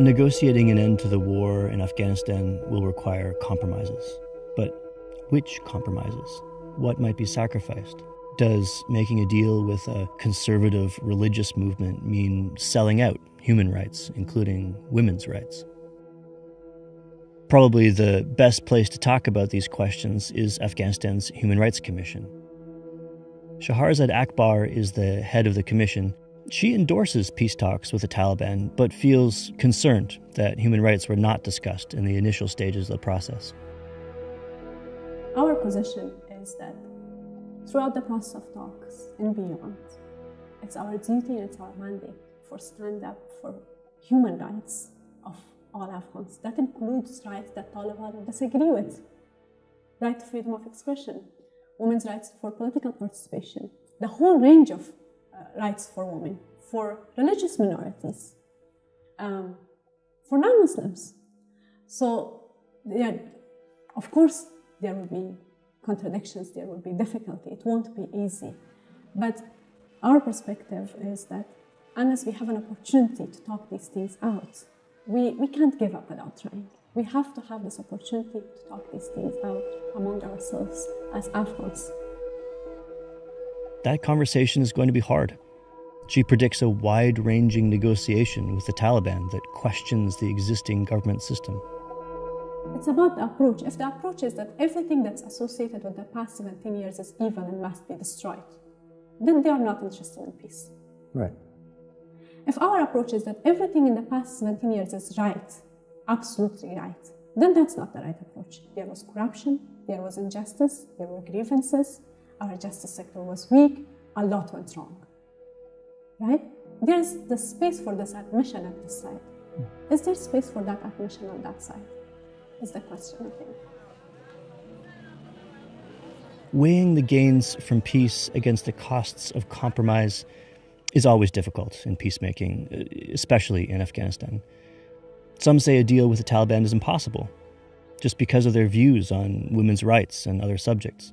Negotiating an end to the war in Afghanistan will require compromises. But which compromises? What might be sacrificed? Does making a deal with a conservative religious movement mean selling out human rights, including women's rights? Probably the best place to talk about these questions is Afghanistan's Human Rights Commission. Shaharzad Akbar is the head of the commission she endorses peace talks with the Taliban, but feels concerned that human rights were not discussed in the initial stages of the process. Our position is that throughout the process of talks and beyond, it's our duty and it's our mandate for stand up for human rights of all Afghans. That includes rights that Taliban disagree with. Right to freedom of expression, women's rights for political participation, the whole range of rights for women, for religious minorities, um, for non-Muslims. So, yeah, of course, there will be contradictions, there will be difficulty, it won't be easy. But our perspective is that unless we have an opportunity to talk these things out, we, we can't give up without trying. We have to have this opportunity to talk these things out among ourselves as Afghans that conversation is going to be hard. She predicts a wide ranging negotiation with the Taliban that questions the existing government system. It's about the approach. If the approach is that everything that's associated with the past 17 years is evil and must be destroyed, then they are not interested in peace. Right. If our approach is that everything in the past 17 years is right, absolutely right, then that's not the right approach. There was corruption, there was injustice, there were grievances, our justice sector was weak, a lot went wrong. Right? There's the space for this admission at this side. Hmm. Is there space for that admission on that side? Is the question, I think. Weighing the gains from peace against the costs of compromise is always difficult in peacemaking, especially in Afghanistan. Some say a deal with the Taliban is impossible, just because of their views on women's rights and other subjects.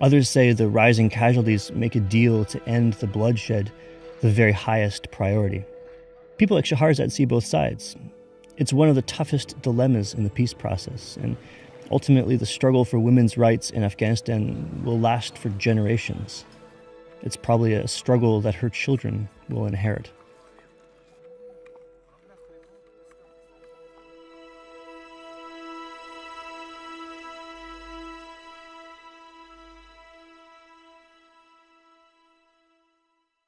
Others say the rising casualties make a deal to end the bloodshed the very highest priority. People like Shaharzad see both sides. It's one of the toughest dilemmas in the peace process, and ultimately, the struggle for women's rights in Afghanistan will last for generations. It's probably a struggle that her children will inherit.